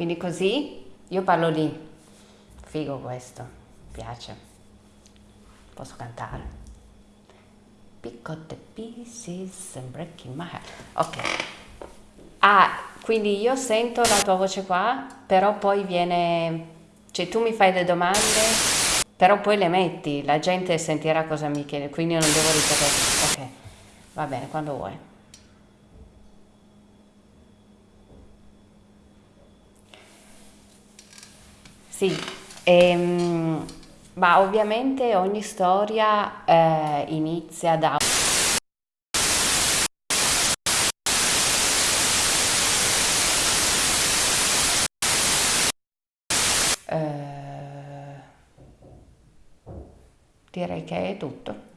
Quindi così io parlo lì. Figo questo, piace. Posso cantare. Pick up the pieces and breaking my heart. Ok. Ah, quindi io sento la tua voce qua, però poi viene... Cioè tu mi fai le domande, però poi le metti, la gente sentirà cosa mi chiede, quindi io non devo ripetere. Ok, va bene, quando vuoi. Sì, ehm, ma ovviamente ogni storia eh, inizia da... Eh, direi che è tutto.